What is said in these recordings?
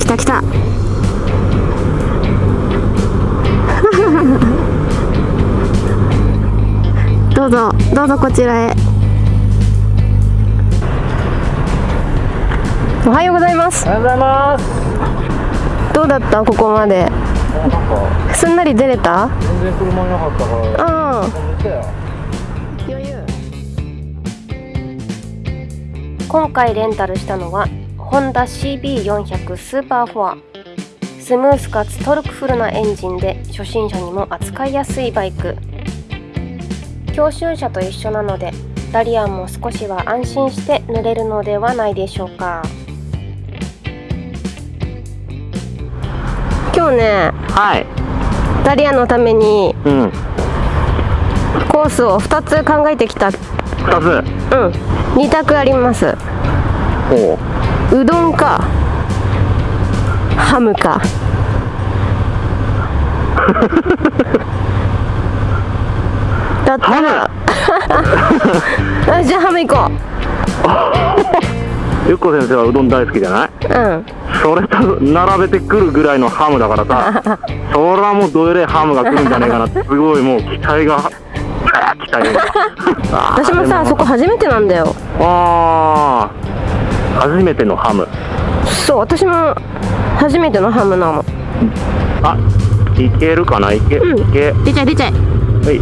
した どうぞどうぞこちらへ。おはようございます。おはようございます。どうだった？ここまで。すんなり出れた？全然車いなかったからうん。余裕。今回レンタルしたのはホンダ CB400 スーパーフォア。スムースかつトルクフルなエンジンで初心者にも扱いやすいバイク。教習車と一緒なのでダリアンも少しは安心して乗れるのではないでしょうか。今日ねはい。ダリアのためにうん。コースを2つ考えてきた。うん。2つ2択あります。おううどんかハムか。だったら。あじゃあハム行こ ゆっこ先生はうどん大好きじゃない？ううん。それと並べてくるぐらいのハムだからさそらもうどえれいハムが来るんじゃねえかなすごいもう期待が期待が。私もさそこ初めてなんだよ。あー初めてのハム。そう私も初めてのハムなの。あいけるかな？いけ、うん。いけ。出ちゃい出ちゃいはい。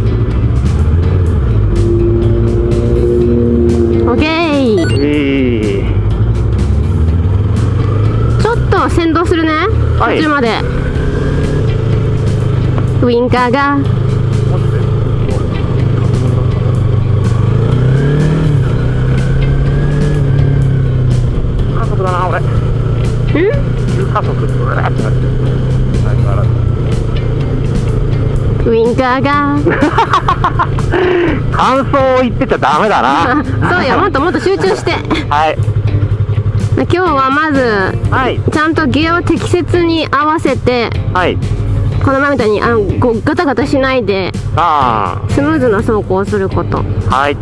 オッケー。いい。ちょっと先導するね。はい途中まで。ウインカーが急加速ってなってる相変わらずウインカーが。感想を言ってちゃダメだな。そうよもっともっと集中して。はい。今日はまずはい。ちゃんとギアを適切に合わせてはい。この前みたいにあのこうガタガタしないであスムーズな走行をすること。あはい。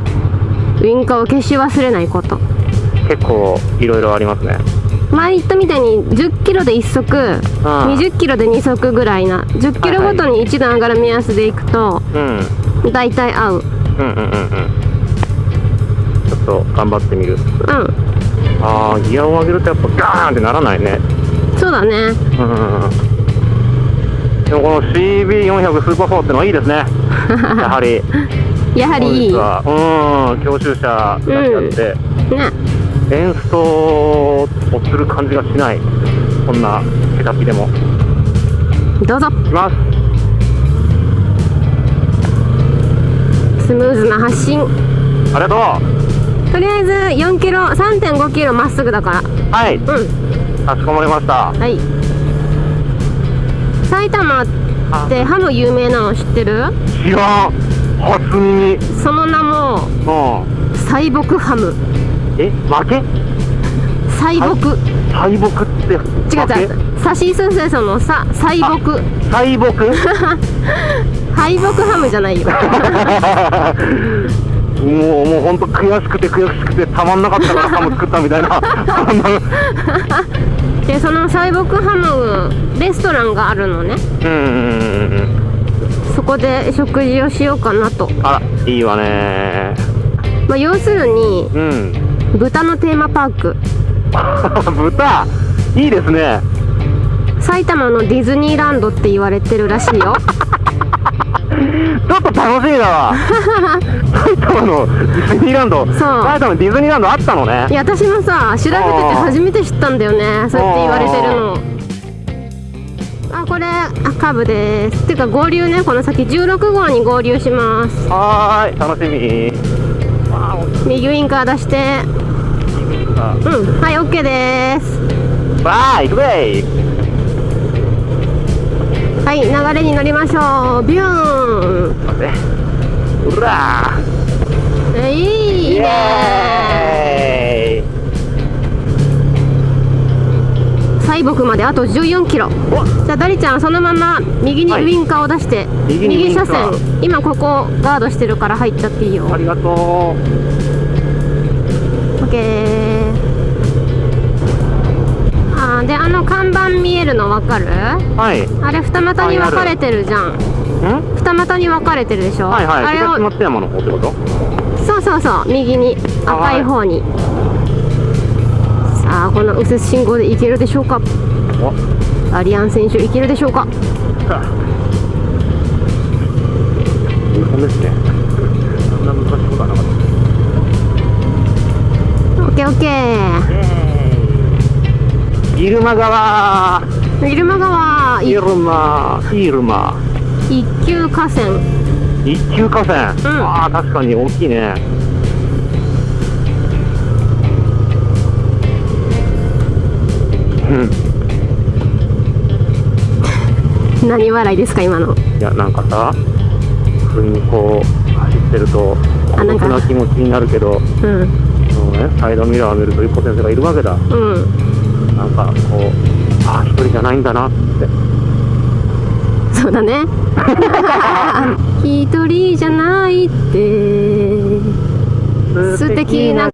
ウインカーを消し忘れないこと。結構いろいろありますね前言ったみたいに10キロで1足20キロで2足ぐらいな10キロごとに1段上がる目安でいくとうん。大体合う。うんうんうん。うんちょっと頑張ってみる。うああギアを上げるとやっぱガーンってならないね。んそうだね。うんでもこの CB400 スーパー4ってのはいいですね。やはり。やはりいい。うん。教習車だけあって、ね演奏をする感じがしないこんなケタピでも。どうぞ。いきます。スムーズな発進ありがととりあえず4キロ3.5キロまっすぐだから。うはい。うん。かしこまりました。はい。埼玉ってハム有名なの知ってる？知らん。初耳。その名もうん。細木ハムえ負け？細木敗北って違う違う。さしすせそのさ細木敗北？敗北ハムじゃないよ。もうもう本当悔しくて悔しくてたまんなかったからハム作ったみたいな。でその細木ハムレストランがあるのね。うん。そこで食事をしようかなと、あらいいわね。まあ、要するにうん豚のテーマパーク。豚？いいですね。埼玉のディズニーランドって言われてるらしいよ。ちょっと楽しみだわ。埼玉のディズニーランド？そう。埼玉のディズニーランドあったのね。いや私もさ調べてて初めて知ったんだよね。そうやって言われてるの。あこれあカーブです。てか合流ねこの先。16号に合流します。はーい楽しみ右ウインカー出して。うんはい OK です。わーい行くぜはい流れに乗りましょう。ビューン。うらえいいね西北まであと14キロ。じゃあダリちゃんそのまま右にはい。ウインカーを出して、右にウインカ車ー線。今ここガードしてるから入っちゃっていいよ。ありがとう。OK はあーであの看板見えるの分かる？はい。あれ二股に分かれてるじゃん。ん？二股に分かれてるでしょ？はいはい。あれを東松山の方ってこと？そうそうそう。右に。赤い方に。さあこの右折信号で行けるでしょうか？お。アリアン選手行けるでしょうか？日本ですね。そんな難しいことはなかった。オッケーオッケー。入間川。入間川。い入間入間一級河川。一級河川、うん。ああ確かに大きいね 何笑いですか今の？いやなんかさ普通にこう走ってると孤独な気持ちになるけどうん。そのねサイドミラーを見ると一歩先生がいるわけだ。うん。なんかこうああ一人じゃないんだなって。そうだね。一人じゃないって。素敵な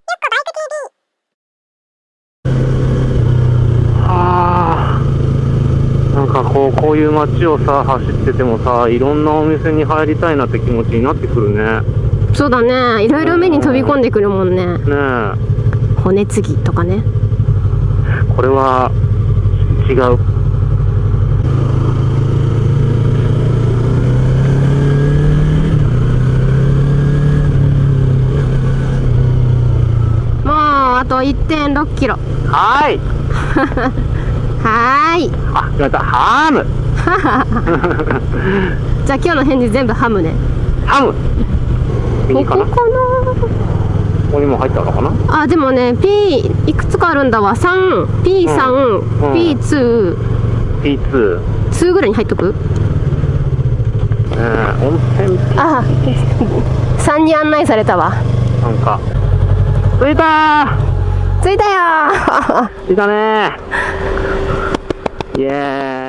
はあなんかこういう街をさ走っててもさいろんなお店に入りたいなって気持ちになってくるね。そうだね。いろいろ目に飛び込んでくるもんね。ねえ。骨継ぎとかね。これは違う。と1.6キロ。はーい はーい。あ違った。ハム。じゃあ今日の返事全部ハムね。ハム。こ右かな。ここにも入ったのかな。なあでもね P いくつかあるんだわ。3P3、うん P2 P2 2ぐらいに入っとく？えー、温泉あ3に案内されたわ。なんか。着いた着いたよー。着いたね Yeah.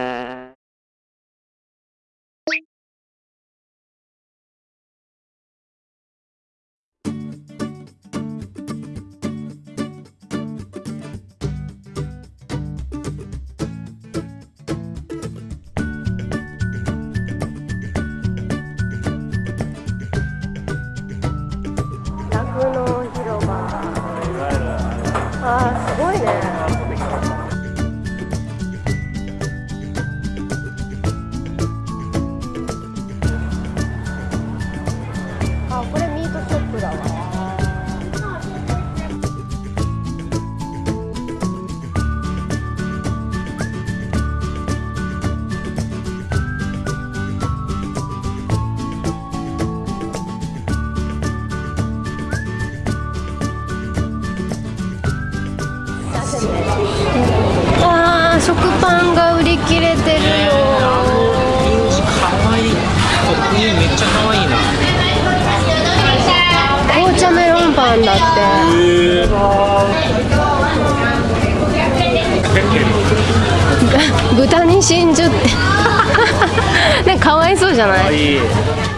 じゃない？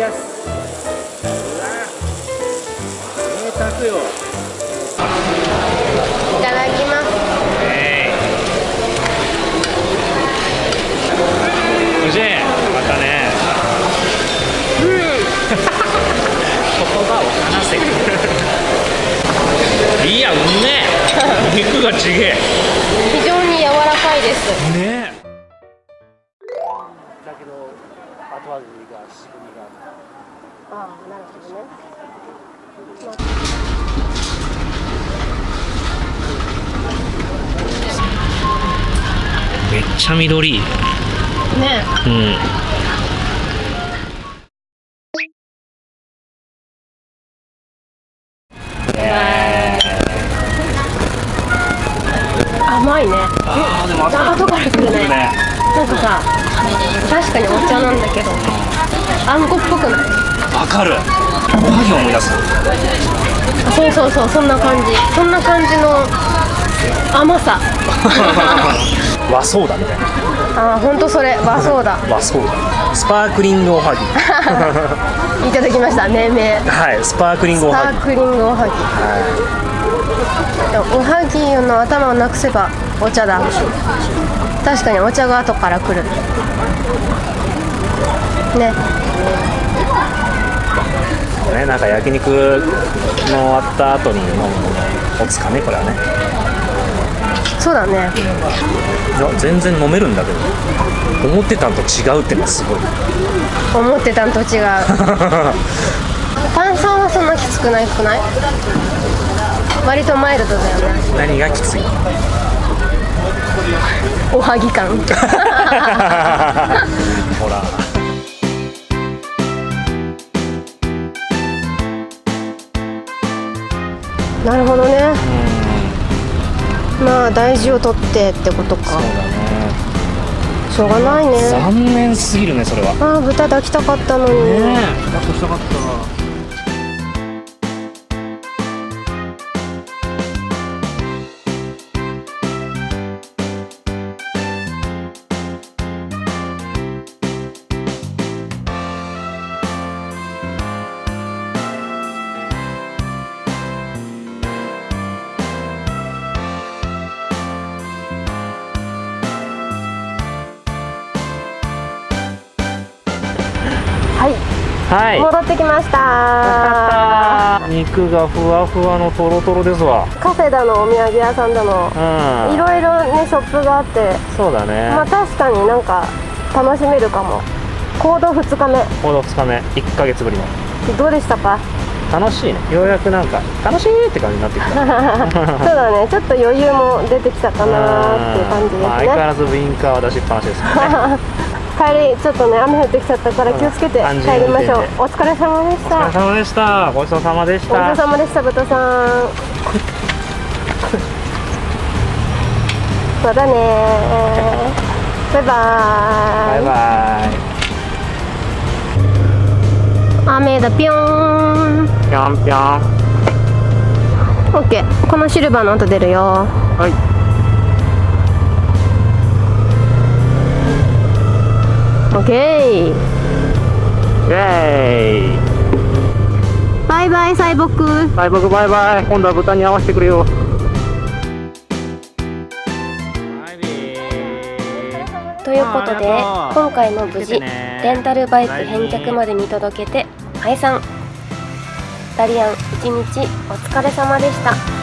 やすうわ贅沢よいただきます。おじいまたね言葉を話せいやうめえ肉がちげえ非常に柔らかい。ですねファが仕組みがあるああなるほどね、めっちゃ緑。ね。うん。甘いね。あでも長門から来るね、ね、なんかさ確かにお茶なんだけどあんこっぽくない？わかる。おはぎ思い出す。そうそうそうそんな感じ。そんな感じの甘さ。和ソーダみたいな。あーほんとそれ。和そうだ和ソーダ。スパークリングおはぎ。いただきました。命名。はいスパークリングおはぎ。スパークリングおはぎ。でもおはぎの頭をなくせばお茶だ。確かにお茶が後から来る。ね。ねなんか焼肉の終わった後に飲むおつかねこれはね。そうだね。いや全然飲めるんだけど思ってたんと違うってのはすごい。思ってたんと違う。炭酸はそんなきつくないくない？割とマイルドだよね。何がきついおはぎ感。ほら。なるほどね。まあ大事を取ってってことか。そうだね。しょうがないね。残念すぎるねそれは。ああ豚抱きたかったのに、え。抱っこしたかったはい。戻ってきました。肉がふわふわのとろとろですわ。カフェだのお土産屋さんだのうん。いろいろねショップがあって。そうだね。まあ確かになんか楽しめるかも。行動2日目。この2日目。1ヶ月ぶりの。どうでしたか？楽しいね。ようやくなんか楽しいって感じになってきた。そうだね。ちょっと余裕も出てきたかなっていう感じまあですね。相変わらずウインカーは出しっぱなしですね 帰りちょっとね雨降ってきちゃったから気をつけてうん帰りましょう。お疲れ様でしお疲たれ様でした。ごちそうさまでしごちそうたさまでした豚さん。そうだねバイバーイ。バイバイ。雨だぴょーん。ぴょんぴょん。オッケー。このシルバーの音出るよ。はいオッケーイエーイ。バイバイサイボック。バイバイバイバイ。今度は豚に合わせてくれよ。ということで今回も無事レンタルバイク返却まで見届けて解散。ダリアン一日お疲れ様でした